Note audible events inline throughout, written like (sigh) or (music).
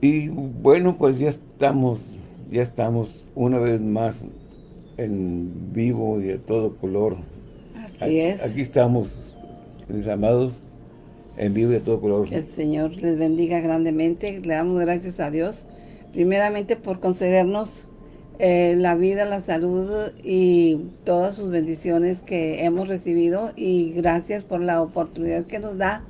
Y bueno, pues ya estamos, ya estamos una vez más en vivo y de todo color. Así aquí, es. Aquí estamos, mis amados, en vivo y de todo color. Que el Señor les bendiga grandemente. Le damos gracias a Dios, primeramente por concedernos eh, la vida, la salud y todas sus bendiciones que hemos recibido y gracias por la oportunidad que nos da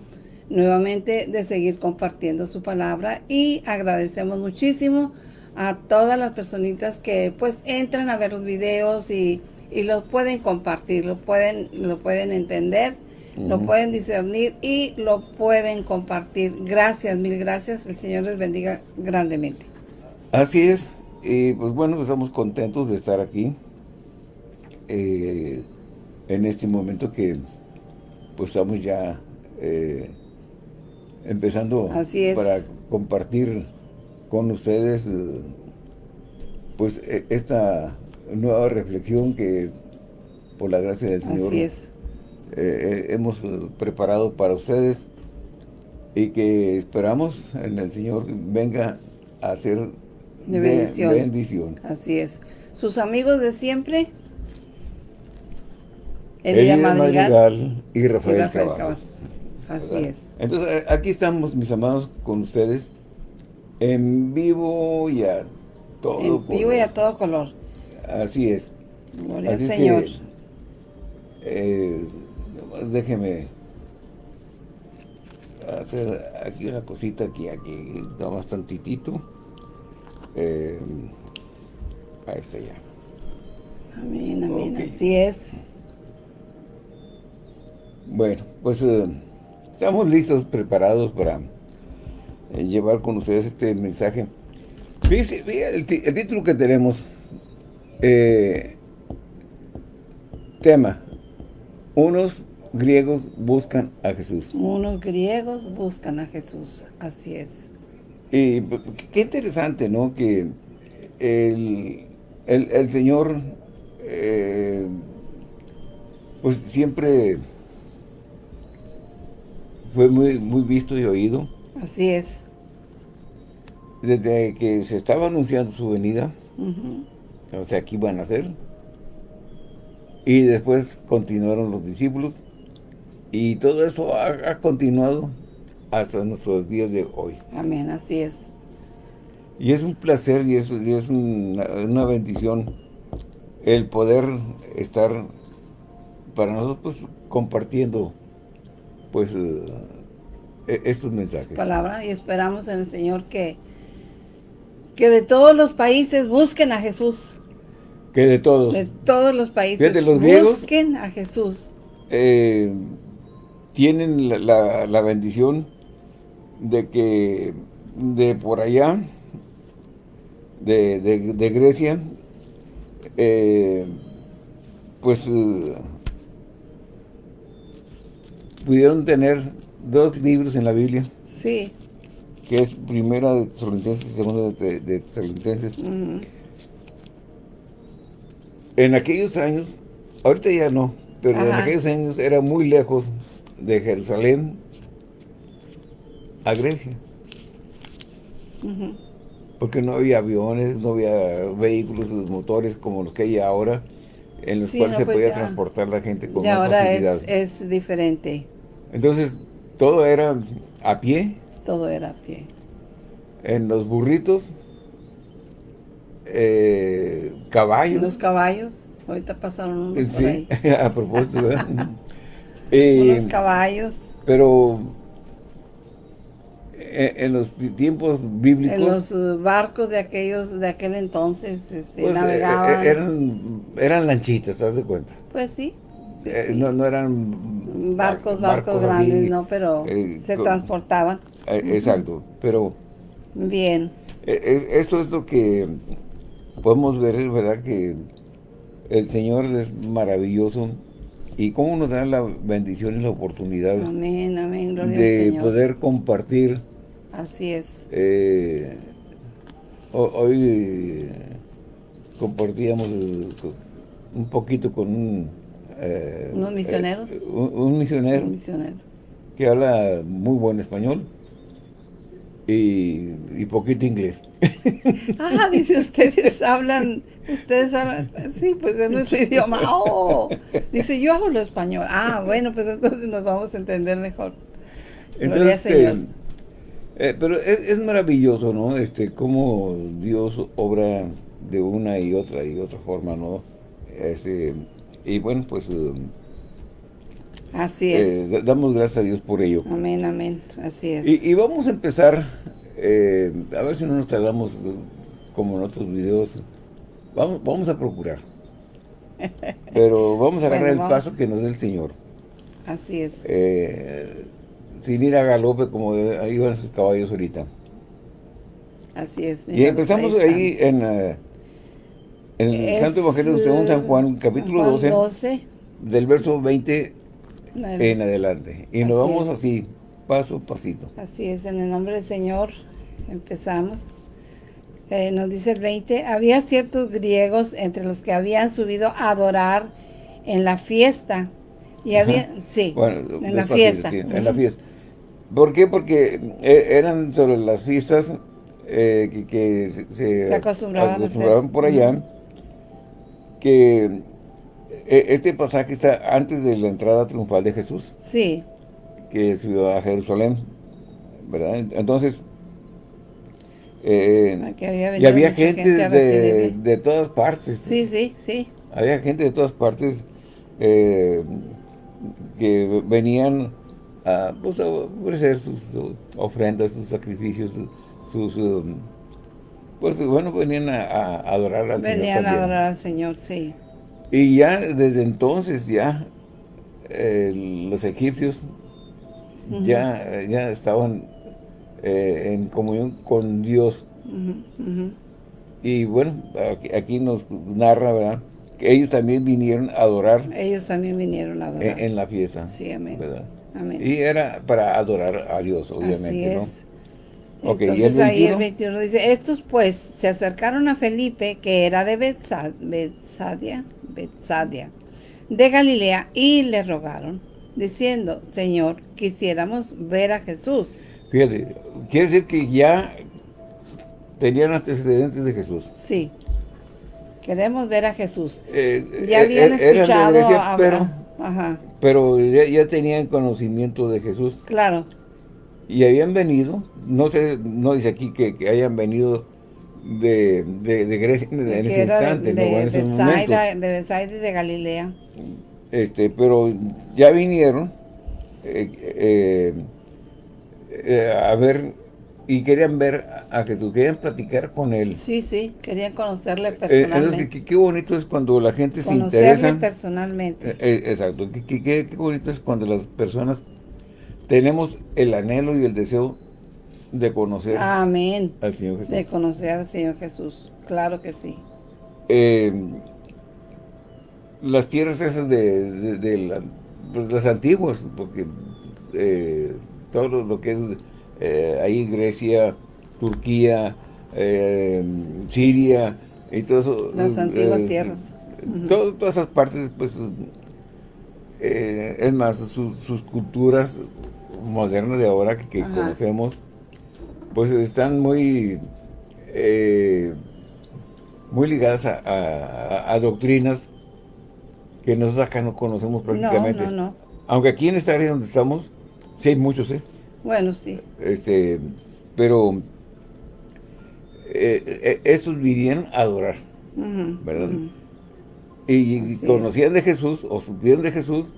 nuevamente de seguir compartiendo su palabra y agradecemos muchísimo a todas las personitas que pues entran a ver los videos y, y los pueden compartir, lo pueden, lo pueden entender, lo pueden discernir y lo pueden compartir. Gracias, mil gracias. El Señor les bendiga grandemente. Así es. Y pues bueno, estamos contentos de estar aquí eh, en este momento que pues estamos ya eh, empezando para compartir con ustedes eh, pues e, esta nueva reflexión que por la gracia del Señor hemos preparado para ustedes y que esperamos en el Señor venga a hacer de bendición. Así es. Sus amigos de siempre. Elida Madrigal, y Rafael, Así es. Entonces, eh, aquí estamos, mis amados, con ustedes, en vivo y a todo en vivo y a todo color. Así es. Gloria al Señor. eh, déjeme hacer aquí una cosita aquí, aquí, da más tantitito. Eh, ahí está ya. Amén, amén, así es. Bueno, pues eh, estamos listos, preparados para eh, llevar con ustedes este mensaje. Fíjense, el, el, título que tenemos, eh, tema, unos griegos buscan a Jesús. Unos griegos buscan a Jesús, así es. Y qué interesante, ¿no? Que el, el, Señor, eh, pues siempre fue muy, muy visto y oído. Así es. Desde que se estaba anunciando su venida, o sea, aquí iban a ser. Y después continuaron los discípulos. Y todo eso ha continuado hasta nuestros días de hoy. Amén, así es. Y es un placer y es, es una, bendición el poder estar para nosotros pues, compartiendo pues eh, e, estos mensajes. palabra y esperamos en el Señor que que de todos los países busquen a Jesús. Que de todos. De todos los países. De los busquen a Jesús. Eh, tienen la, la bendición de que de por allá, de, de, Grecia, eh, pues pudieron tener dos libros en la Biblia. Sí. Que es primera de Tesalonicenses y segunda de, de Tesalonicenses. En aquellos años, ahorita ya no, pero en aquellos años era muy lejos de Jerusalén a Grecia. Porque no había aviones, no había vehículos motores como los que hay ahora, en los cuales se pues podía transportar la gente con y ahora Es, diferente. Entonces, todo era a pie. Todo era a pie. En los burritos, eh, caballos. Los caballos, ahorita pasaron unos sí, (laughs) a propósito. (laughs) unos eh, caballos. Pero eh, en los tiempos bíblicos... En los uh, barcos de aquellos de aquel entonces este, pues, navegaban... Eh, eran, eran lanchitas, ¿te das de cuenta? Pues sí. No, no, eran... Barcos, barcos, grandes, no, pero se transportaban. exacto, pero... Bien. esto es lo que podemos ver, ¿verdad? Que el Señor es maravilloso y cómo nos da la bendición y la oportunidad amén, amén, de poder compartir Así es. Eh, hoy eh, compartíamos eh, un poquito con un... ¿Unos misioneros? Un, un, misionero. Un misionero. Que habla muy buen español. y, poquito inglés. (laughs) Ah, dice, ustedes hablan, ustedes hablan, sí, pues es nuestro (laughs) idioma. Oh, dice, yo hablo español. Ah, bueno, pues entonces nos vamos a entender mejor. Entonces, este, eh, pero es, maravilloso, ¿no? Este, cómo Dios obra de una y otra y otra forma, ¿no? Este, y bueno, pues... Así es. Eh, damos gracias a Dios por ello. Amén, amén. Así es. Y, vamos a empezar, eh, a ver si no nos tardamos como en otros videos. Vamos, vamos a procurar. (laughs) Pero vamos a agarrar el paso que nos dé el Señor. Así es. Eh, sin ir a galope como iban sus caballos ahorita. Así es. Y empezamos ahí, en, en el Santo Evangelio según San Juan, capítulo 12, del verso 20 en adelante. Y nos vamos así, paso a pasito. Así es, en el nombre del Señor empezamos. Eh, nos dice el 20, había ciertos griegos entre los que habían subido a adorar en la fiesta. Y había, sí, en la fiesta. en la fiesta. ¿Por qué? Porque eh, eran sobre las fiestas eh, que, se, acostumbraban, por allá, que eh, este pasaje está antes de la entrada triunfal de Jesús. Sí. Que subió a Jerusalén, ¿verdad? Entonces, eh, y había gente, de, todas partes. Sí, sí, sí. Había gente de todas partes eh, que venían a, pues, ofrecer sus ofrendas, sus sacrificios, sus... pues bueno, venían a, adorar al Señor Venían a adorar al Señor, sí. Y ya desde entonces ya eh, los egipcios ya, ya estaban eh, en comunión con Dios. Y bueno, aquí, nos narra, ¿verdad? Que ellos también vinieron a adorar. Ellos también vinieron a adorar. En, la fiesta. Sí, amén. Y era para adorar a Dios, obviamente, Así es. Entonces ¿y ahí el 21 dice, estos pues se acercaron a Felipe, que era de Betsadia, Betsadia, de Galilea, y le rogaron, diciendo, Señor, quisiéramos ver a Jesús. Fíjate, quiere decir que ya tenían antecedentes de Jesús. Sí. Queremos ver a Jesús. Eh, ya eh, habían eh, escuchado a, pero, pero ya, tenían conocimiento de Jesús. Claro. Y habían venido, no sé, no dice aquí que, hayan venido de, de, Grecia en ese instante, de, ¿no? en de Besaida y de Galilea. Este, pero ya vinieron eh, eh, a ver y querían ver a Jesús, querían platicar con él. Sí, sí, querían conocerle eh, personalmente. qué, bonito es cuando la gente se interesa. Conocerle personalmente. exacto, qué, qué bonito es cuando las personas tenemos el anhelo y el deseo de conocer Amén. al Señor Jesús. De conocer al Señor Jesús, claro que sí. Eh, las tierras esas de, pues, las antiguas, porque eh, todo lo que es eh, ahí Grecia, Turquía, Siria y todo eso. Las antiguas tierras. todas esas partes, pues, es más, sus culturas modernas de ahora que, conocemos, pues están muy eh, muy ligadas a, doctrinas que nosotros acá no conocemos prácticamente. No, no, Aunque aquí en esta área donde estamos, sí hay muchos, ¿eh? Bueno, sí. Este, pero eh, estos vinieron a adorar, ¿verdad? Y, conocían de Jesús, o supieron de Jesús,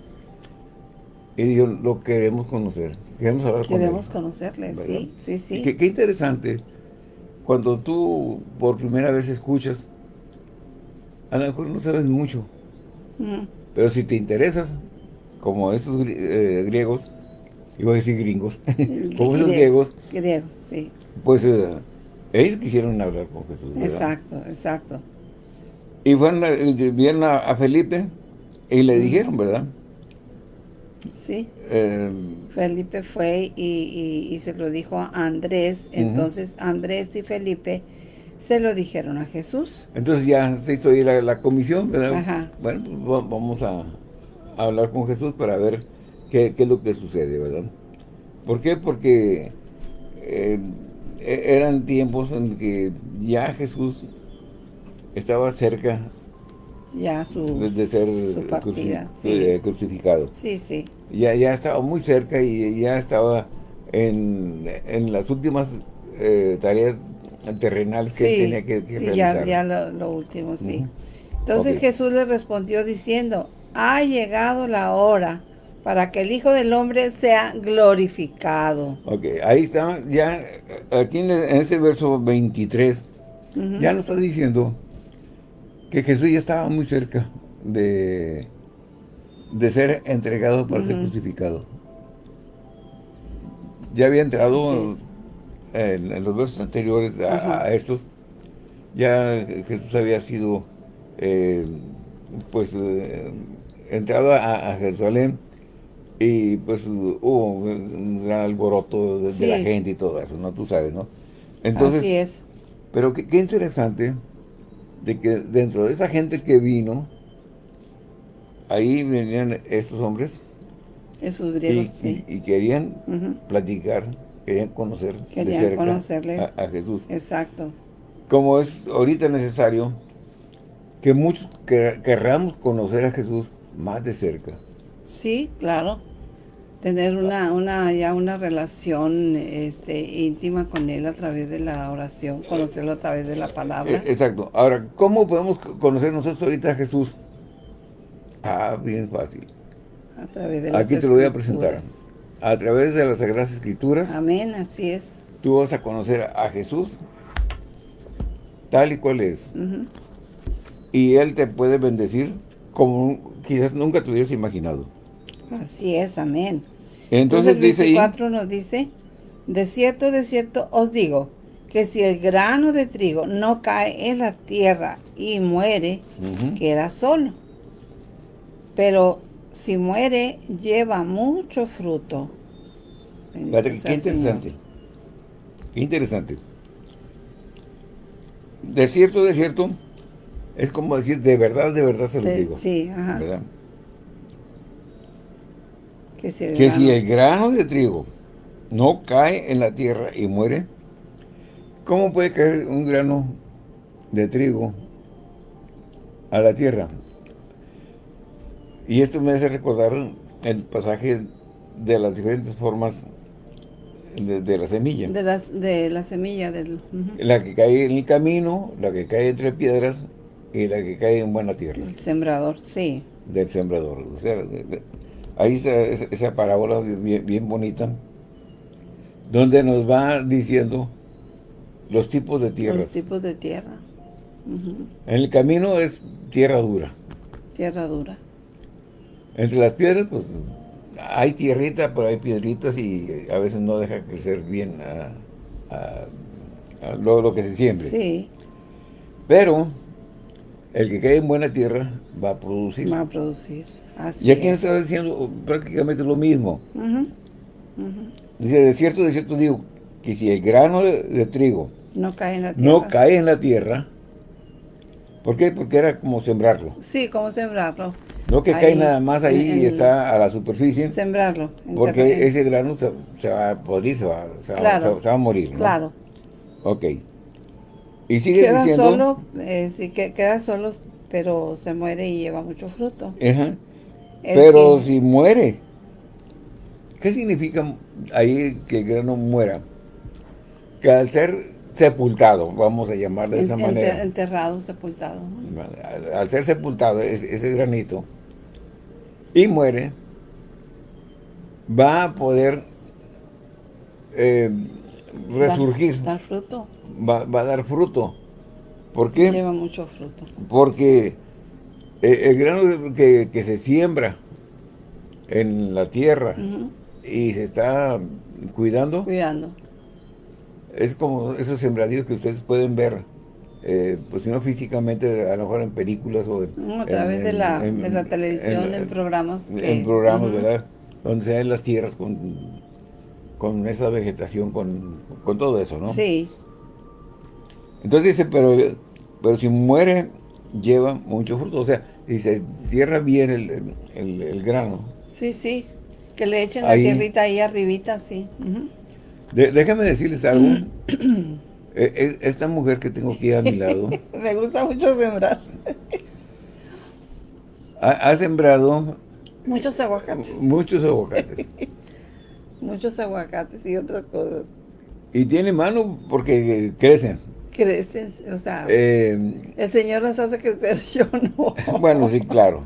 y dijo, lo queremos conocer, queremos hablar con él. Queremos conocerle, sí, sí, sí. Qué, interesante, cuando tú por primera vez escuchas, a lo mejor no sabes mucho, mm. pero si te interesas, como esos eh, griegos, iba a decir gringos, (laughs) como esos griegos, griegos, sí. pues eh, ellos quisieron hablar con Jesús. Exacto, exacto. Y fueron, eh, vieron a Felipe y le dijeron, ¿verdad? Sí. Felipe fue y, se lo dijo a Andrés. Entonces Andrés y Felipe se lo dijeron a Jesús. Entonces ya se hizo ahí la, comisión, ¿verdad? Bueno, pues vamos a, hablar con Jesús para ver qué, es lo que sucede, ¿verdad? ¿Por qué? Porque em, e, eran tiempos en que ya Jesús estaba cerca ya su, de, ser eh, crucificado. Sí, sí. Ya, ya estaba muy cerca y ya estaba en, en las últimas eh, tareas terrenales que tenía que, sí, realizar. Ya, ya lo, último, sí. Entonces Jesús le respondió diciendo, ha llegado la hora para que el Hijo del Hombre sea glorificado. Ok, ahí está, ya aquí en, este verso 23, ya nos está diciendo que Jesús ya estaba muy cerca de, de ser entregado para ser crucificado. Ya había entrado en, los versos anteriores a, estos, ya Jesús había sido eh, pues eh, entrado a, Jerusalén y pues hubo un gran alboroto de, la gente y todo eso, ¿no? Tú sabes, ¿no? Entonces, Así es. Pero qué, interesante de que dentro de esa gente que vino, ahí venían estos hombres. Esos griegos, y, sí. y, querían platicar, querían conocer de cerca conocerle. A, Jesús. Exacto. Como es ahorita necesario que muchos querramos conocer a Jesús más de cerca. Sí, claro. Tener una, una, ya una relación este, íntima con Él a través de la oración, conocerlo a través de la palabra. E, exacto. Ahora, ¿cómo podemos conocer nosotros ahorita a Jesús? Ah, bien fácil. A través de las Aquí te lo voy a presentar. A través de las Sagradas Escrituras. Amén, así es. Tú vas a conocer a Jesús tal y cual es. Y Él te puede bendecir como quizás nunca te hubieras imaginado. Así es, amén. Entonces, Entonces el 24 nos dice, de cierto, de cierto os digo, que si el grano de trigo no cae en la tierra y muere, queda solo. Pero si muere, lleva mucho fruto. qué interesante. Qué interesante. De cierto, de cierto, es como decir, de verdad, de verdad se lo digo. Sí, ajá. ¿verdad? Que, si el, grano de trigo no cae en la tierra y muere, ¿cómo puede caer un grano de trigo a la tierra? Y esto me hace recordar el pasaje de las diferentes formas de, la semilla. De, las, de la semilla del... La que cae en el camino, la que cae entre piedras y la que cae en buena tierra. El sembrador, sí. Del sembrador. O sea, ahí está esa, parábola bien, bonita, donde nos va diciendo los tipos de tierra. Los tipos de tierra. En el camino es tierra dura. Tierra dura. Entre las piedras, pues, hay tierrita, pero hay piedritas y a veces no deja crecer bien a, lo, que se siembre. Sí. Pero el que cae en buena tierra va a producir. Va a producir, así Y aquí está diciendo prácticamente lo mismo. Dice, de cierto, de cierto digo, que si el grano de, trigo no cae en la tierra, no cae en la tierra ¿por qué? Porque era como sembrarlo. Sí, como sembrarlo. No que cae nada más ahí y está a la superficie. Sembrarlo. Porque ese grano se, va a podrir, se va, se, va, a morir. ¿no? Claro. Ok. Y sigue queda diciendo... Solo, eh, sí, que queda solo, pero se muere y lleva mucho fruto. Ajá. Pero si muere, ¿qué significa ahí que el grano muera? Que al ser sepultado, vamos a llamarle de esa manera. Enterrado, sepultado. Al, ser sepultado ese, granito y muere, va a poder eh, resurgir. dar fruto va, a dar fruto. ¿Por qué? Lleva mucho fruto. Porque el, grano que, se siembra en la tierra y se está cuidando. Cuidando. Es como esos sembradíos que ustedes pueden ver, eh, pues si no físicamente, a lo mejor en películas o a través de, la, de la televisión, en, programas. En programas, ¿verdad? Donde se ven las tierras con, con esa vegetación, con, con todo eso, ¿no? Sí. Entonces dice, pero, pero si muere, lleva mucho fruto. O sea, si se cierra bien el, grano. Sí, sí. Que le echen la tierrita ahí arribita, sí. déjame decirles algo. E, e, esta mujer que tengo aquí a mi lado. (laughs) Me gusta mucho sembrar. ha, sembrado. Muchos aguacates. Muchos aguacates. (laughs) muchos aguacates y otras cosas. Y tiene mano porque crecen. Crecen, o sea, eh, el Señor las hace crecer, (laughs) yo no. bueno, sí, claro.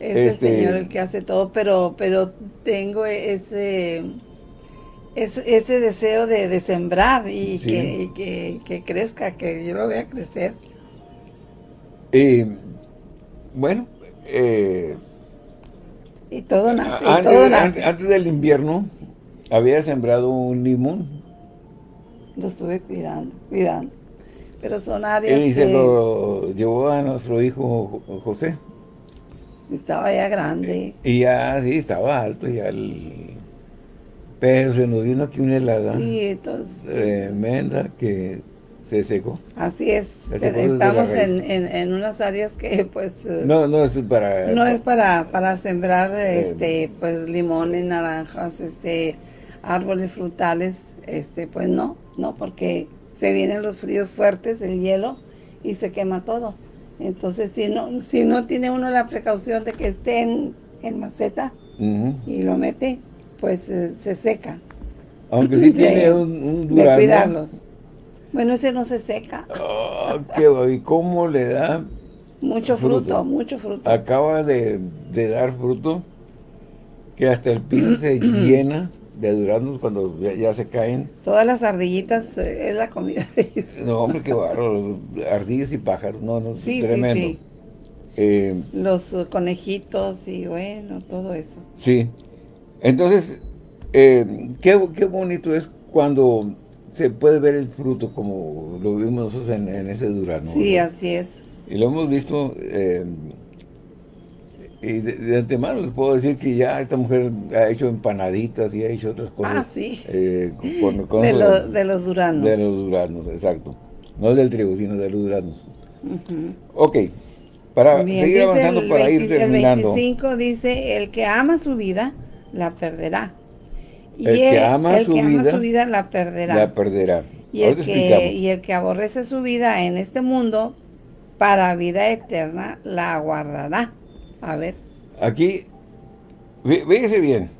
Es el este, Señor el que hace todo, pero pero tengo ese ese, deseo de, sembrar y, que, crezca, que yo lo vea crecer. Y bueno, eh, y todo nace, antes, del invierno había sembrado un limón. Lo estuve cuidando, cuidando. Pero son áreas Y se lo llevó a nuestro hijo José. Estaba ya grande. Y ya, sí, estaba alto, ya Pero se nos vino aquí una helada tremenda que se secó. Así es. Estamos en, unas áreas que pues... Eh, no, no es para... No es para, para sembrar eh, este pues limones, naranjas, este árboles frutales, este pues no, no, porque se vienen los fríos fuertes, el hielo, y se quema todo. Entonces, si no, si no tiene uno la precaución de que esté en, maceta y lo mete, pues eh, se seca. Aunque sí (laughs) tiene un, un De cuidarlos. Bueno, ese no se seca. Oh, qué, ¿Y cómo le da? Mucho fruto, mucho fruto. Acaba de, dar fruto que hasta el piso se (clears throat) llena de duraznos cuando ya, se caen. Todas las ardillitas eh, es la comida de ellos. (laughs) No, hombre, qué barro. Ardillas y pájaros, no, no, sí, tremendo. Sí, sí. Eh, Los conejitos y bueno, todo eso. Sí. Entonces, eh, qué, bonito es cuando se puede ver el fruto como lo vimos nosotros en, ese durazno. Sí, así es. Y lo hemos visto y de, antemano les puedo decir que ya esta mujer ha hecho empanaditas y ha hecho otras cosas. Ah, sí. Eh, de, los duraznos. De los duraznos, exacto. No del trigo, sino de los duraznos. Ok. Para seguir avanzando, para ir terminando. El 25 dice, el que ama su vida, la perderá. Y el, que, ama, su, vida, la perderá. La perderá. Y el, que, y el que aborrece su vida en este mundo, para vida eterna, la guardará. A ver. Aquí, fíjese bien.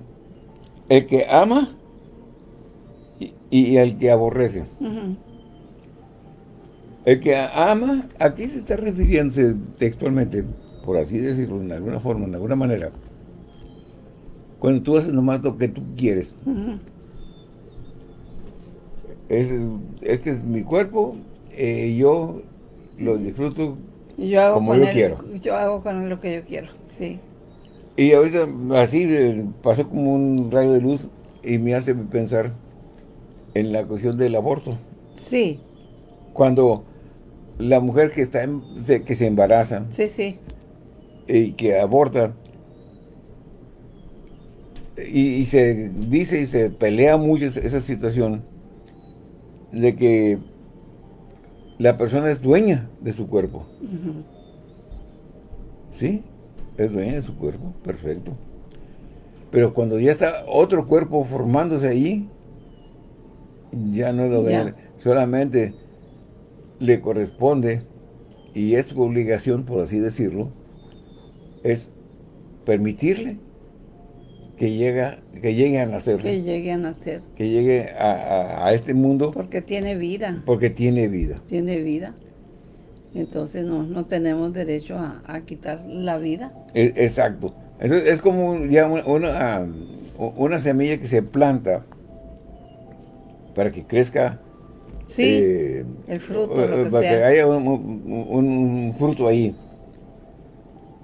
El que ama y, el que aborrece. El que ama, aquí se está refiriéndose textualmente, por así decirlo, de alguna forma, de alguna manera. Cuando tú haces nomás lo que tú quieres. este es mi cuerpo, eh, yo lo disfruto yo hago como con yo quiero. Yo hago con lo que yo quiero, sí. Y ahorita así eh, pasó como un rayo de luz y me hace pensar en la cuestión del aborto. Sí. Cuando la mujer que está que se embaraza. Sí, sí. Y que aborta. Y, se dice y se pelea mucho esa situación de que la persona es dueña de su cuerpo. ¿Sí? Es dueña de su cuerpo, perfecto. Pero cuando ya está otro cuerpo formándose ahí, ya no es dueña. Solamente le corresponde, y es su obligación, por así decirlo, es permitirle que, llega, que llegue a nacer. Que llegue a nacer. Que llegue a, este mundo. Porque tiene vida. Porque tiene vida. Tiene vida. Entonces no, no tenemos derecho a, quitar la vida. E, exacto. Entonces es como ya una, una, semilla que se planta para que crezca. Sí, eh, el fruto, lo que para que haya un fruto ahí.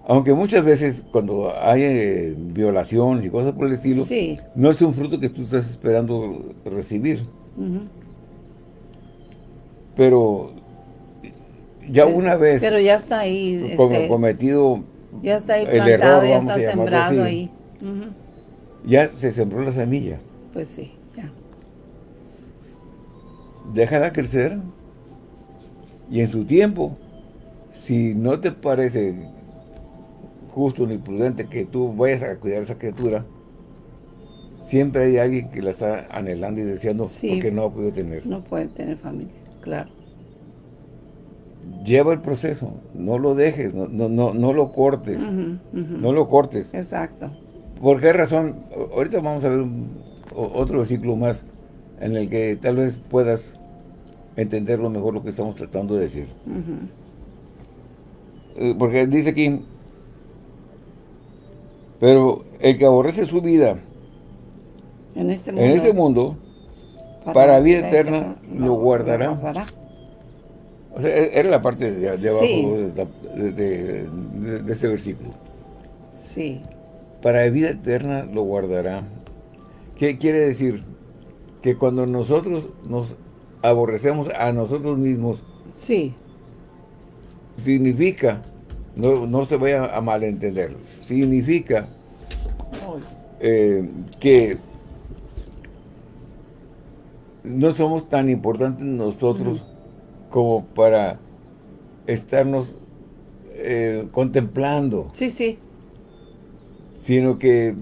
Aunque muchas veces cuando hay eh, violaciones y cosas por el estilo, no es un fruto que tú estás esperando recibir. Pero ya una vez pero ya está ahí este, cometido ya está ahí plantado, ya está sembrado ahí. Ya se sembró la semilla. Pues sí, ya. Déjala crecer y en su tiempo, si no te parece justo ni prudente que tú vayas a cuidar a esa criatura, siempre hay alguien que la está anhelando y deseando porque no ha podido tener. No puede tener familia, claro. Lleva el proceso, no lo dejes, no, no, no, lo cortes, no lo cortes. Exacto. ¿Por qué razón? Ahorita vamos a ver otro versículo más en el que tal vez puedas entenderlo mejor lo que estamos tratando de decir. Eh, porque dice aquí, pero el que aborrece su vida en este mundo, para, vida eterna, lo guardará. O sea, e-, era la parte de, abajo de, de, ese versículo. Sí. Para vida eterna lo guardará. ¿Qué quiere decir? Que cuando nosotros nos aborrecemos a nosotros mismos. Sí. Significa, no, no se vaya a malentender, significa eh, que no somos tan importantes nosotros como para estarnos eh, contemplando. Sí, sí. Sino que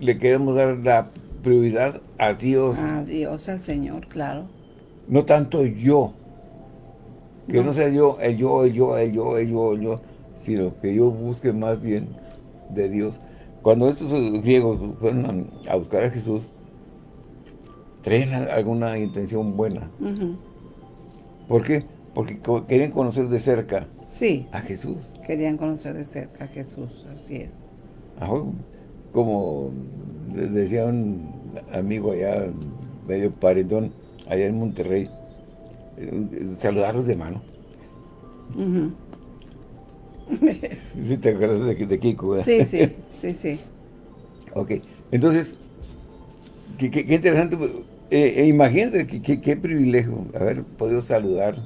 le queremos dar la prioridad a Dios. A Dios, al Señor, claro. No tanto yo. Que no, sea yo, el yo, el yo, el yo, el yo, el yo, sino que yo busque más bien de Dios. Cuando estos griegos fueron a, buscar a Jesús, traen alguna intención buena. ¿Por qué? Porque querían conocer de cerca sí, a Jesús. Querían conocer de cerca a Jesús, así es. como decía un amigo allá, medio paredón, allá en Monterrey, eh, saludarlos de mano. (laughs) sí, te acuerdas de, de Kiko, ¿verdad? Sí, sí, sí, sí. (laughs) ok, entonces, qué, qué, interesante, eh, eh, imagínate qué, privilegio haber podido saludar,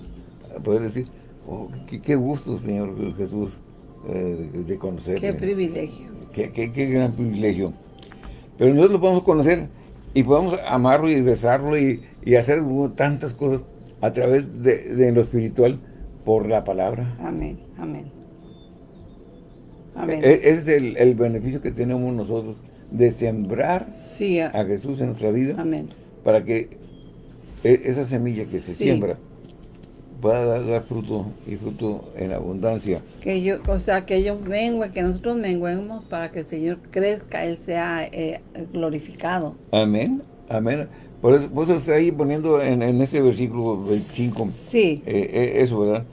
poder decir, oh, qué, gusto, Señor Jesús, de, de conocerle. Qué privilegio. Qué, gran privilegio. Pero nosotros lo podemos conocer y podemos amarlo y besarlo y, y hacer tantas cosas a través de, lo espiritual por la palabra. Amén, amén. Amén. E, ese es el, beneficio que tenemos nosotros de sembrar a, Jesús en nuestra vida. Amén. Para que e, esa semilla que se siembra pueda dar, fruto y fruto en abundancia. Que yo, o sea, que ellos menguen, que nosotros menguemos para que el Señor crezca, Él sea eh, glorificado. Amén, amén. Por eso, por eso está ahí poniendo en, este versículo 25. Sí. Eh, eh, eso, ¿verdad?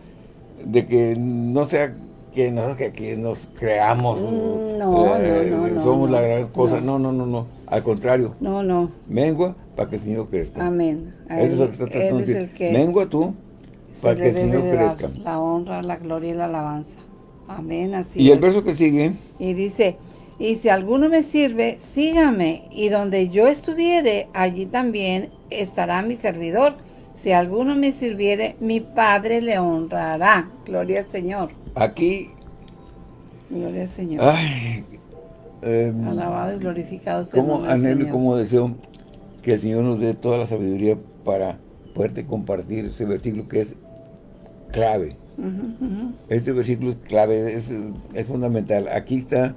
De que no sea que, que, nos creamos. Mm, no, no, no, Somos la gran cosa. No. no, no, no, Al contrario. No, no. Mengua para que el Señor crezca. Amén. Eso es lo que está tratando de decir. Mengua tú para que el Señor crezca. La honra, la gloria y la alabanza. Amén, así Y el verso que sigue. Y dice, y si alguno me sirve, sígame, y donde yo estuviere, allí también estará mi servidor. Si alguno me sirviere, mi Padre le honrará. Gloria al Señor. Aquí. Gloria al Señor. Ay, em, Alabado y glorificado sea como como deseo que el Señor nos dé toda la sabiduría para poderte compartir este versículo que es clave. Este versículo es clave, es, fundamental. Aquí está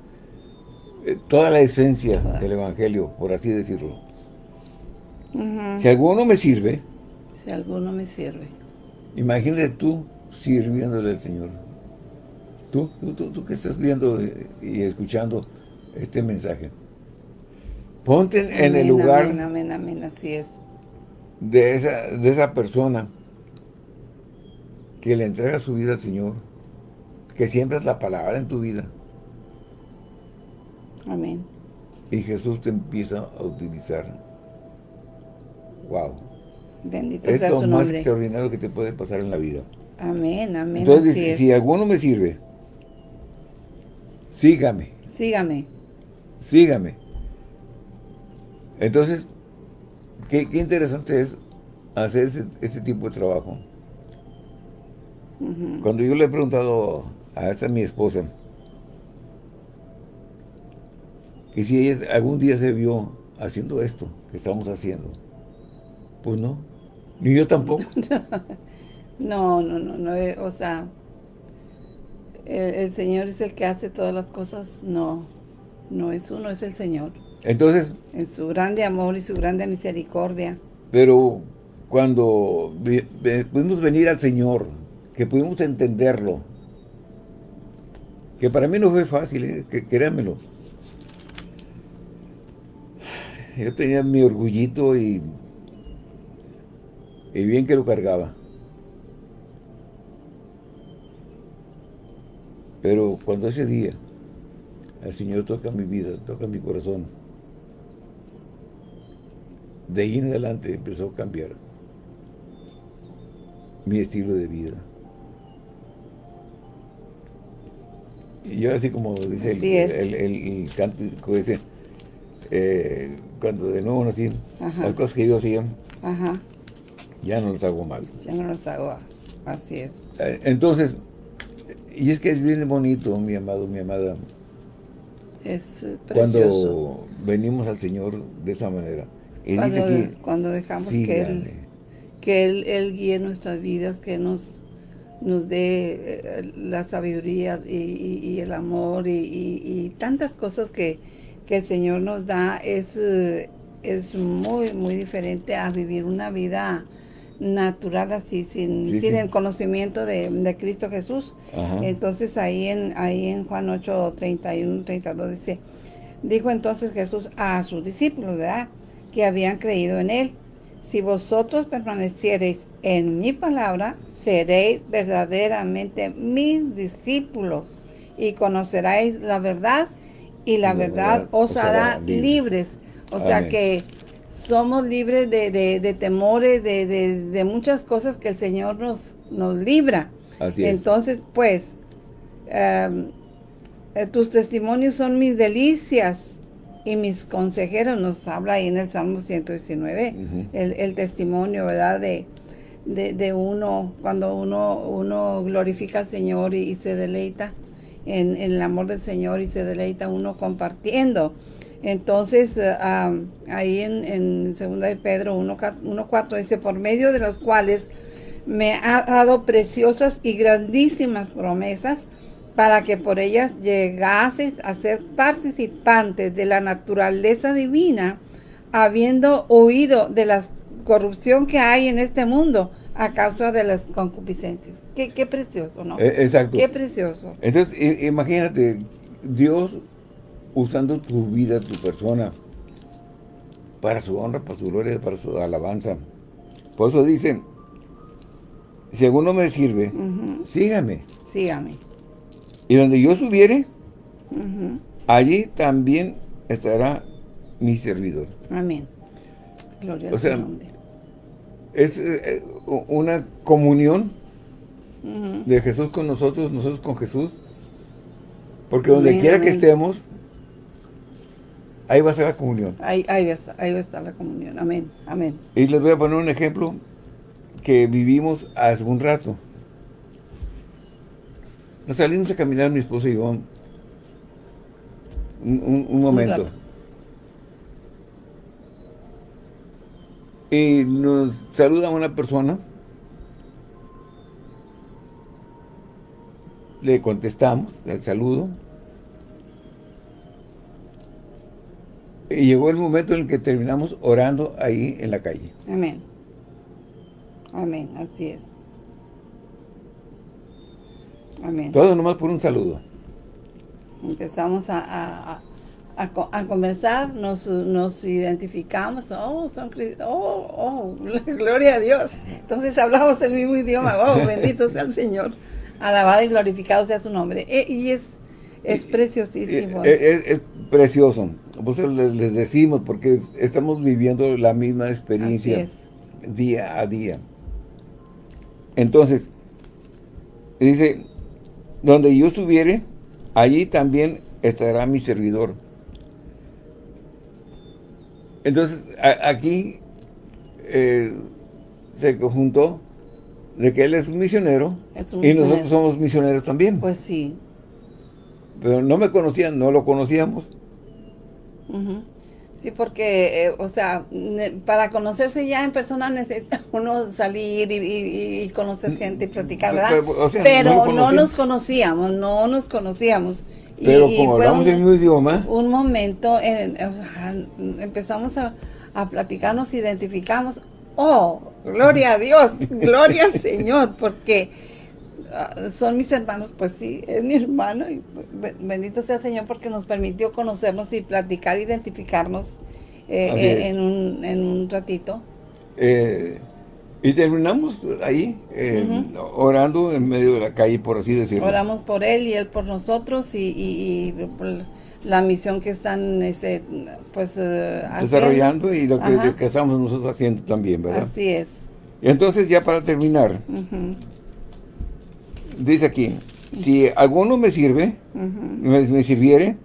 eh, toda la esencia del Evangelio, por así decirlo. Si alguno me sirve, si alguno me sirve, imagínate tú sirviéndole al Señor. Tú, tú, tú, que estás viendo y escuchando este mensaje. Ponte en el lugar amén, amén, amén, así es de esa, de esa persona que le entrega su vida al Señor, que siempre es la palabra en tu vida. Amén. Y Jesús te empieza a utilizar. Wow. Bendito es sea lo más extraordinario que te puede pasar en la vida. Amén, amén. Entonces, si alguno me sirve, sígame. Sígame. Sígame. Entonces, Qué, interesante es hacer este, este tipo de trabajo. Cuando yo le he preguntado a esta mi esposa que si ella algún día se vio haciendo esto que estamos haciendo, pues no, ni yo tampoco. (laughs) no, no, no, no, eh, o sea, el, Señor es el que hace todas las cosas, no, no es uno, es el Señor. Entonces... En su grande amor y su grande misericordia. Pero cuando pudimos venir al Señor, que pudimos entenderlo, que para mí no fue fácil, ¿eh? que, créanmelo. Yo tenía mi orgullito y, y bien que lo cargaba. Pero cuando ese día el Señor toca mi vida, toca mi corazón, de ahí en adelante empezó a cambiar mi estilo de vida. Y yo así como dice el, el, cántico ese, eh, cuando de nuevo nací, las cosas que yo hacía, ya no las hago más. Ya no las hago, así es. Eh, entonces, y es que es bien bonito, mi amado, mi amada. Es precioso. Cuando venimos al Señor de esa manera. Y cuando, dice que, cuando dejamos que él, que él, él guíe nuestras vidas, que nos nos dé eh, la sabiduría y, el amor y, tantas cosas que, el Señor nos da es, eh, es muy, muy diferente a vivir una vida natural así, sin, el conocimiento de, Cristo Jesús. Entonces ahí en, ahí en Juan 8, 31, 32 dice, dijo entonces Jesús a sus discípulos, ¿verdad? Que habían creído en Él. Si vosotros permaneciereis en mi palabra, seréis verdaderamente mis discípulos y conoceréis la verdad y la, verdad, os hará libres. O sea que somos libres de, temores, de, muchas cosas que el Señor nos, nos libra. Entonces, pues, eh, tus testimonios son mis delicias y mis consejeros, nos habla ahí en el Salmo 119, el, testimonio, ¿verdad? De, de, uno, cuando uno, uno glorifica al Señor y, se deleita en, el amor del Señor y se deleita uno compartiendo. Entonces, eh, ahí en, en 2 de Pedro 1.4 dice, por medio de los cuales me ha dado preciosas y grandísimas promesas, para que por ellas llegases a ser participantes de la naturaleza divina, habiendo huido de la corrupción que hay en este mundo a causa de las concupiscencias. Qué, precioso, ¿no? Eh, exacto. Qué precioso. Entonces, imagínate, Dios usando tu vida, tu persona, para su honra, para su gloria, para su alabanza. Por eso dicen, si alguno me sirve, sígame. Sígame. Y donde yo subiere, allí también estará mi servidor. Amén. Gloria o sea, nombre. Es eh, una comunión de Jesús con nosotros, nosotros con Jesús. Porque donde quiera que estemos, ahí va a ser la comunión. Ahí, ahí, va a estar, ahí va a estar la comunión. Amén. Amén. Y les voy a poner un ejemplo que vivimos hace un rato. Nos salimos a caminar mi esposa y yo un, momento. y nos saluda una persona. Le contestamos el saludo. Y llegó el momento en el que terminamos orando ahí en la calle. Amén. Amén, así es. Todo nomás por un saludo. Empezamos a, conversar, nos, identificamos, oh, son oh, oh, (laughs) gloria a Dios. Entonces hablamos el mismo idioma, oh, (laughs) bendito sea el Señor. Alabado y glorificado sea su nombre. E, y es, es preciosísimo. Es, precioso. Pues les, decimos, porque estamos viviendo la misma experiencia día a día. Entonces, dice, donde yo estuviere, allí también estará mi servidor. Entonces, aquí eh, se conjuntó de que él es un misionero, y nosotros somos misioneros también. Pues sí. Pero no me conocían, no lo conocíamos. Sí, porque, eh, o sea, para conocerse ya en persona necesita (laughs) uno salir y, conocer gente y platicar, ¿verdad? Pero, no, nos conocíamos, no nos conocíamos. Pero como hablamos el mismo idioma... Un momento, empezamos a, a platicar, nos identificamos. ¡Oh, gloria a Dios! (laughs) ¡Gloria al Señor! Porque son mis hermanos, pues sí, es mi hermano. Y bendito sea el Señor porque nos permitió conocernos y platicar, identificarnos eh, eh, en, un, en un ratito. Eh, y terminamos ahí, orando en medio de la calle, por así decirlo. Oramos por él y él por nosotros y, la misión que están ese, pues, desarrollando y lo que, estamos nosotros haciendo también, ¿verdad? Así es. entonces ya para terminar, dice aquí, si alguno me sirve, me sirviere,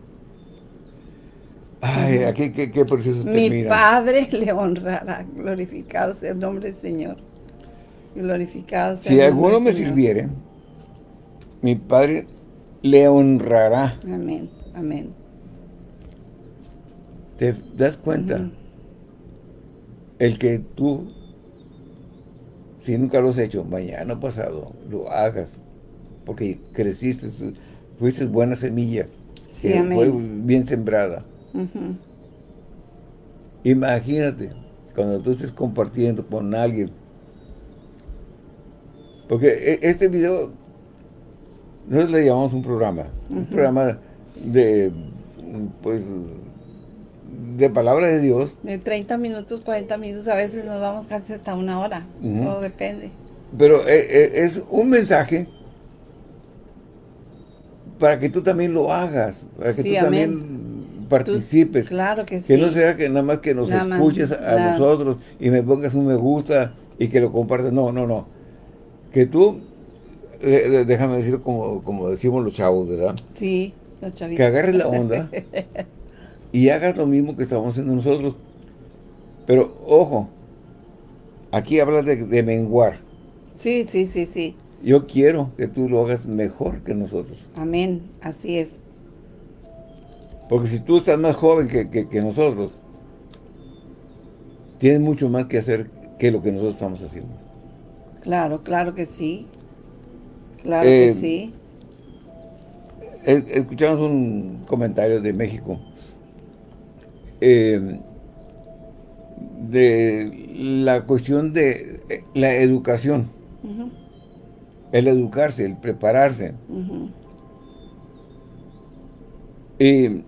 Ay, aquí qué, qué precioso Mi Padre (laughs) le honrará, glorificado sea el nombre del Señor. Glorificado sea Si alguno me sirviere, mi Padre le honrará. Amén, amén. ¿Te das cuenta? El que tú, si nunca lo has hecho, mañana pasado, lo hagas, porque creciste, fuiste buena semilla, sí, fue bien sembrada Imagínate, cuando tú estés compartiendo con alguien. Porque e, este video, nosotros le llamamos un programa. Un programa de, pues, de palabra de Dios. De 30 minutos, 40 minutos, a veces nos vamos casi hasta una hora. Todo depende. Pero e, e, es un mensaje para que tú también lo hagas. Para que tú también participes. claro que sí. Que no sea que nada más que nos escuches a nosotros y me pongas un me gusta y que lo compartas. No, no, no. Que tú, déjame decir como, como decimos los chavos, ¿verdad? Sí, los chavitos. Que agarres la onda (laughs) y hagas lo mismo que estamos haciendo nosotros. Pero, ojo, aquí habla de, de menguar. Sí, sí, sí, sí. Yo quiero que tú lo hagas mejor que nosotros. Amén, así es. Porque si tú estás más joven que, nosotros, tienes mucho más que hacer que lo que nosotros estamos haciendo. Claro, claro que sí. Claro que eh, sí. escuchamos un comentario de México eh, de la cuestión de eh, la educación. El educarse, el prepararse. Y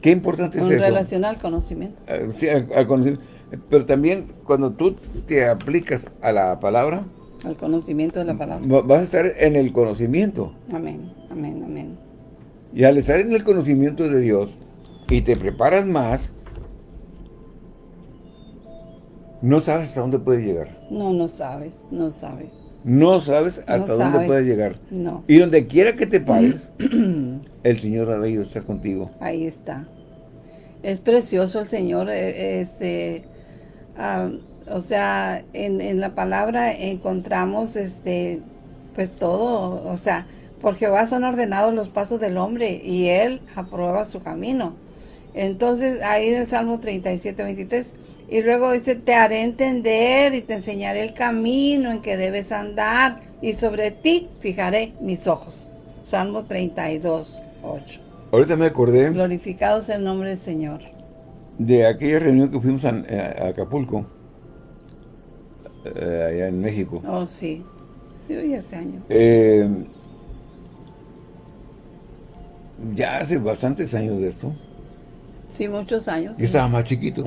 Qué importante es eso. relación al conocimiento. Ah, sí, al, conocimiento. Pero también cuando tú te aplicas a la palabra. Al conocimiento de la palabra. Vas a estar en el conocimiento. Amén, amén, amén. Y al estar en el conocimiento de Dios y te preparas más, no sabes hasta dónde puedes llegar. No, no sabes, no sabes. No sabes hasta dónde puedes llegar. No. Y donde quiera que te pares, (clears throat) el Señor ha ido a estar contigo. Ahí está. Es precioso el Señor, eh, este, o sea, en, en, la palabra encontramos, este, pues todo, o sea, por Jehová son ordenados los pasos del hombre y Él aprueba su camino. Entonces, ahí en el Salmo 37, 23, y luego dice, te haré entender y te enseñaré el camino en que debes andar y sobre ti fijaré mis ojos. Salmo 32, 8. Ahorita me acordé. Glorificado sea el nombre del Señor. De aquella reunión que fuimos a, Acapulco, eh, allá en México. Oh, sí. Yo ya hace años. Eh, ya hace bastantes años de esto. Sí, muchos años. Yo estaba más chiquito.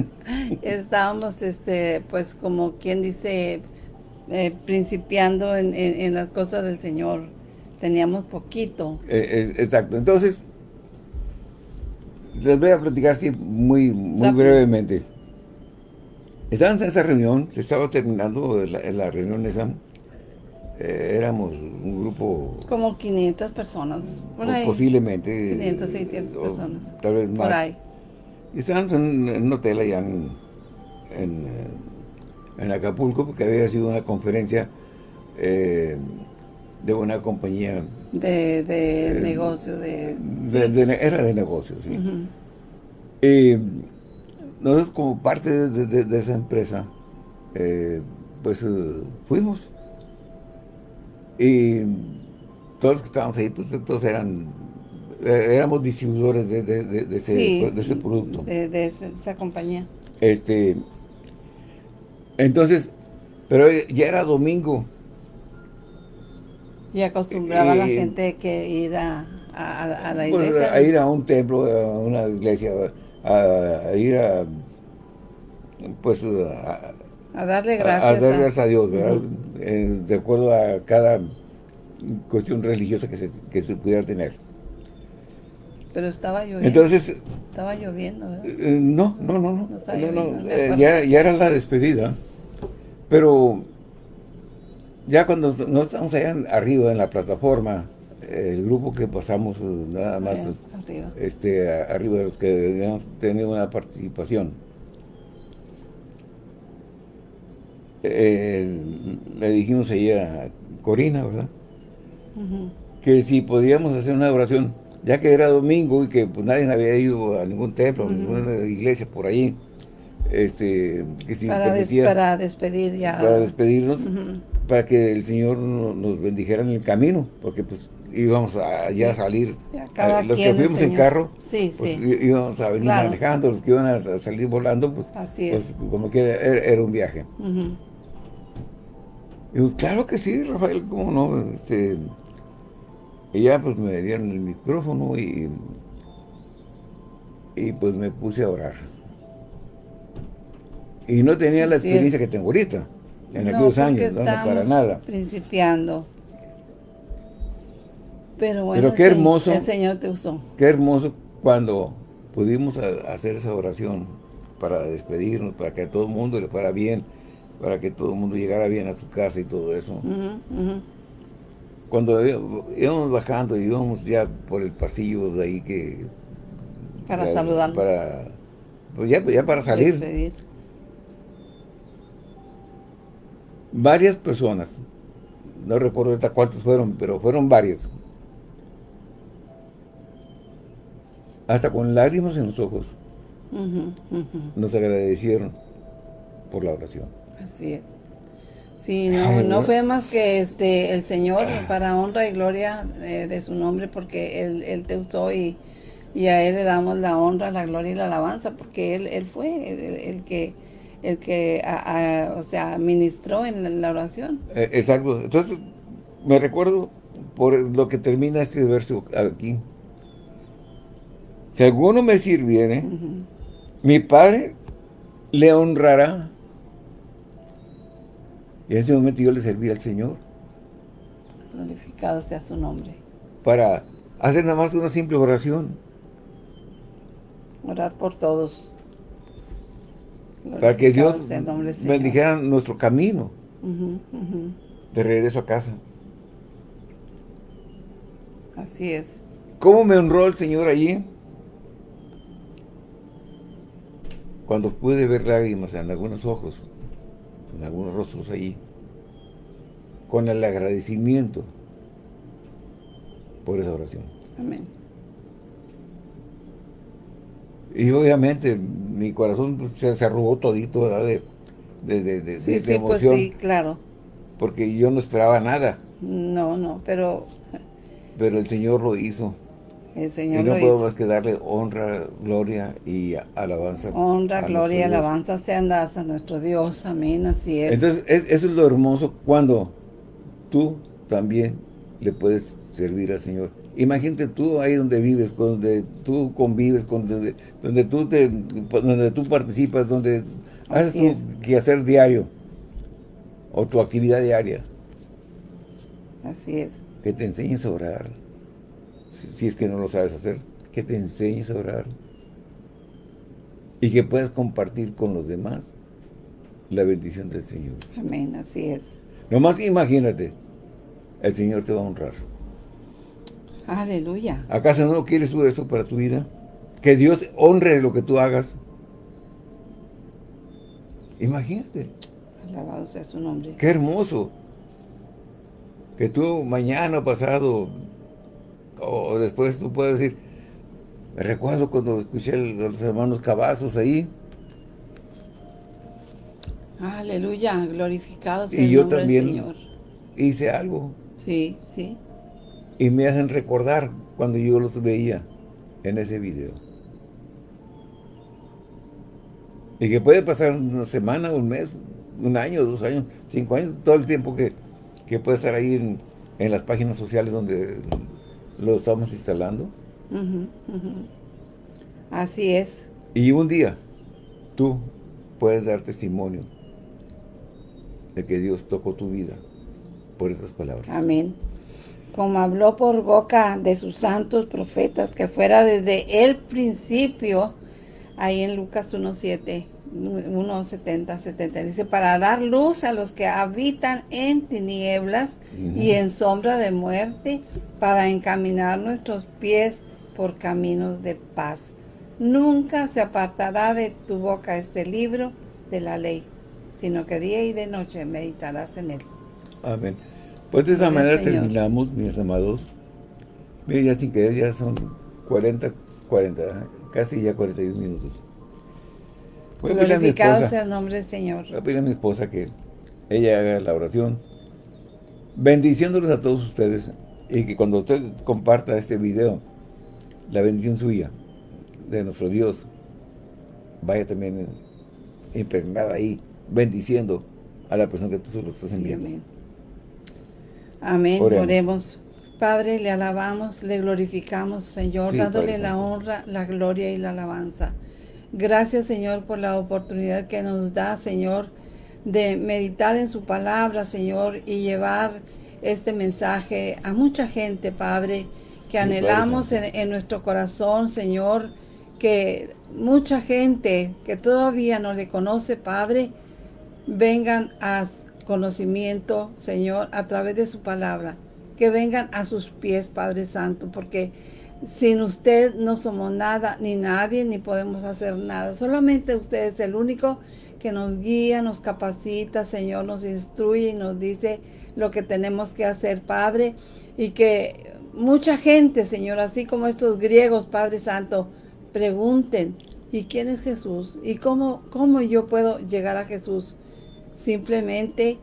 (laughs) estábamos, este, pues, como quien dice, eh, principiando en, las cosas del Señor. Teníamos poquito. Eh, exacto. Entonces, les voy a platicar así muy, muy brevemente. Estábamos en esa reunión, se estaba terminando la, la reunión esa. Eh, éramos un grupo... Como 500 personas, por ahí. Posiblemente. 500, 600 personas. Tal vez más. Por ahí. Y estábamos en, un hotel allá en, en, Acapulco, porque había sido una conferencia eh, de una compañía... De, de eh, negocio, de, Era de negocio, sí. Y nosotros como parte de, esa empresa, pues fuimos y todos los que estábamos ahí, pues todos eran eh, éramos distribuidores de, de, ese, producto. De, esa compañía. Este, entonces, pero ya era domingo. Y acostumbraba a la gente que ir a, a, la pues, iglesia. a ir a un templo, a una iglesia, a, ir a, pues, a, darle gracias. A, darle gracias a Dios, eh, de acuerdo a cada cuestión religiosa que se, que se pudiera tener. Pero estaba lloviendo. Entonces... Estaba lloviendo, ¿verdad? Eh, no, no, no, no. Eh, ya, ya era la despedida. Pero ya cuando no estamos allá arriba en la plataforma, el grupo que pasamos eh, nada más arriba. este arriba de los que habíamos tenido una participación le dijimos ahí a Corina, ¿verdad? Que si podíamos hacer una oración, ya que era domingo y que pues nadie había ido a ningún templo, a ninguna iglesia por ahí, este, que si para, para despedir ya. Para despedirnos, para que el Señor nos bendijera en el camino, porque pues íbamos a ya salir, eh, los que fuimos en carro, sí, pues íbamos a venir manejando, los que iban a salir volando, pues, pues como que era, un viaje. Y claro que sí, Rafael, cómo no, este, y ya pues me dieron el micrófono y, y pues me puse a orar. Y no tenía la experiencia que tengo ahorita, en aquellos años, no, para nada. principiando. Pero bueno, Pero qué hermoso, el Señor te usó. Qué hermoso cuando pudimos hacer esa oración para despedirnos, para que a todo el mundo le fuera bien, para que todo el mundo llegara bien a su casa y todo eso. Cuando íbamos bajando y íbamos ya por el pasillo de ahí que... Para saludar. Para, pues ya, ya para salir. Varias personas, no recuerdo ahorita cuántas fueron, pero fueron varias. Hasta con lágrimas en los ojos. Nos agradecieron por la oración. Así es. Sí, no, no fue más que este el Señor para honra y gloria eh, de su nombre porque Él, él te usó y, a Él le damos la honra, la gloria y la alabanza porque Él, él fue el, que el que o sea ministró en la, oración. Eh, exacto. Entonces, me recuerdo por lo que termina este verso aquí. Si alguno me sirviere, mi Padre le honrará y en ese momento yo le serví al Señor. Glorificado sea su nombre. Para hacer nada más una simple oración. Orar por todos. para que Dios bendijera nuestro camino de regreso a casa. Así es. ¿Cómo me honró el Señor allí? Cuando pude ver lágrimas en algunos ojos en algunos rostros allí, con el agradecimiento por esa oración. Amén. Y obviamente mi corazón se, se arrugó todito ¿verdad? de, de, de, sí, sí, Pues sí, claro. Porque yo no esperaba nada. No, no, pero... Pero el Señor lo hizo. El Señor y no puedo más que darle honra, gloria y alabanza. Honra, gloria y alabanza sean dadas a nuestro Dios. Amén, así es. Entonces, eso es lo hermoso cuando tú también le puedes servir al Señor. Imagínate tú ahí donde vives, donde tú convives, donde, donde, tú, te, donde tú participas, donde haces tu quehacer diario o tu actividad diaria. Así es. Que te enseñes a orar si es que no lo sabes hacer, que te enseñes a orar y que puedas compartir con los demás la bendición del Señor. Amén, así es. Nomás imagínate, el Señor te va a honrar. Aleluya. ¿Acaso no quieres tú eso para tu vida? Que Dios honre lo que tú hagas. Imagínate. Alabado sea su nombre. Qué hermoso. Que tú mañana pasado o después tú puedes decir, me recuerdo cuando escuché a los hermanos Cavazos ahí. Aleluya, glorificado sea el nombre del Señor. hice algo. Sí, sí. y me hacen recordar cuando yo los veía en ese video. Y que puede pasar una semana, un mes, un año, dos años, cinco años, todo el tiempo que, puede estar ahí en, en, las páginas sociales donde lo estamos instalando. Así es. Y un día tú puedes dar testimonio de que Dios tocó tu vida por estas palabras. Amén. Como habló por boca de sus santos profetas, que fuera desde el principio, ahí en Lucas 1.7, 1.70, 70, dice, para dar luz a los que habitan en tinieblas y en sombra de muerte, para encaminar nuestros pies por caminos de paz. Nunca se apartará de tu boca este libro de la ley, sino que día y de noche meditarás en él. Amén. Pues de esa manera terminamos, mis amados. Mire, ya sin querer, ya son 40, 40, casi ya 41 minutos. Voy Glorificado sea el nombre del Señor. Voy a a mi esposa que ella haga la oración, bendiciéndolos a todos ustedes, y que cuando usted comparta este video, la bendición suya, de nuestro Dios, vaya también impregnada ahí, bendiciendo a la persona que tú solo estás enviando. amén. Oremos. Padre, le alabamos, le glorificamos, Señor, dándole la honra, la gloria y la alabanza. Gracias, Señor, por la oportunidad que nos da, Señor, de meditar en su palabra, Señor, y llevar este mensaje a mucha gente, Padre, que anhelamos en, en, nuestro corazón, Señor, que mucha gente que todavía no le conoce, Padre, vengan a conocimiento, Señor, a través de su palabra. Que vengan a sus pies, Padre Santo, porque sin usted no somos nada, ni nadie, ni podemos hacer nada. Solamente usted es el único que nos guía, nos capacita, Señor, nos instruye y nos dice lo que tenemos que hacer, Padre. Y que mucha gente, Señor, así como estos griegos, Padre Santo, pregunten, ¿y quién es Jesús? ¿Y cómo, cómo yo puedo llegar a Jesús? Simplemente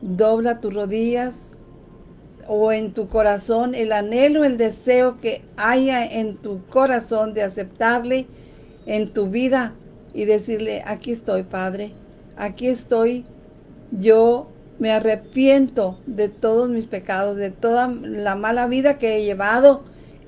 dobla tus rodillas o en tu corazón el anhelo, el deseo que haya en tu corazón de aceptarle en tu vida y decirle, aquí estoy, Padre, aquí estoy, yo me arrepiento de todos mis pecados, de toda la mala vida que he llevado,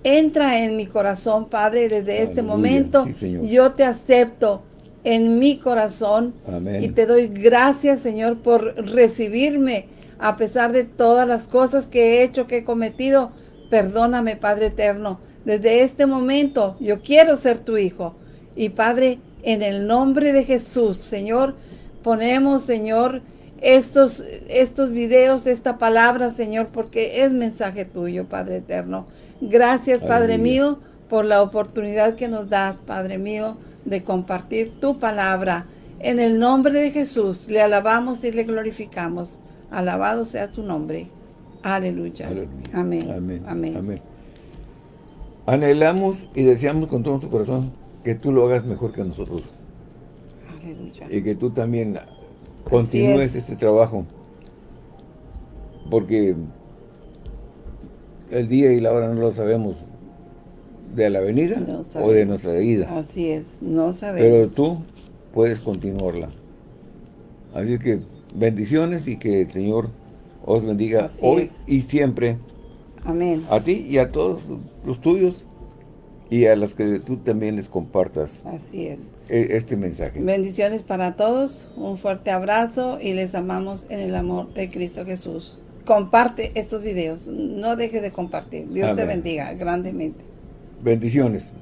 Entra en mi corazón, Padre, desde este momento. yo te acepto en mi corazón. Y te doy gracias, Señor, por recibirme a pesar de todas las cosas que he hecho, que he cometido. Perdóname, Padre eterno. Desde este momento yo quiero ser tu hijo. Y Padre, en el nombre de Jesús, Señor, ponemos, Señor, estos, estos videos, esta palabra, Señor, porque es mensaje tuyo, Padre eterno. Gracias, Padre mío, por la oportunidad que nos das, Padre mío, de compartir tu palabra. En el nombre de Jesús, le alabamos y le glorificamos. Alabado sea su nombre. Aleluya. Amén. Amén. Amén. Anhelamos y deseamos con todo nuestro corazón que tú lo hagas mejor que nosotros. Aleluya. Y que tú también continúes este trabajo. Porque el día y la hora no lo sabemos de la venida o de nuestra vida. Así es, no sabemos. Pero tú puedes continuarla. Así que bendiciones y que el Señor os bendiga hoy y siempre. Amén. A ti y a todos los tuyos y a las que tú también les compartas. Así es. E, este mensaje. Bendiciones para todos, un fuerte abrazo y les amamos en el amor de Cristo Jesús comparte estos videos. No dejes de compartir. Dios te bendiga grandemente. Bendiciones.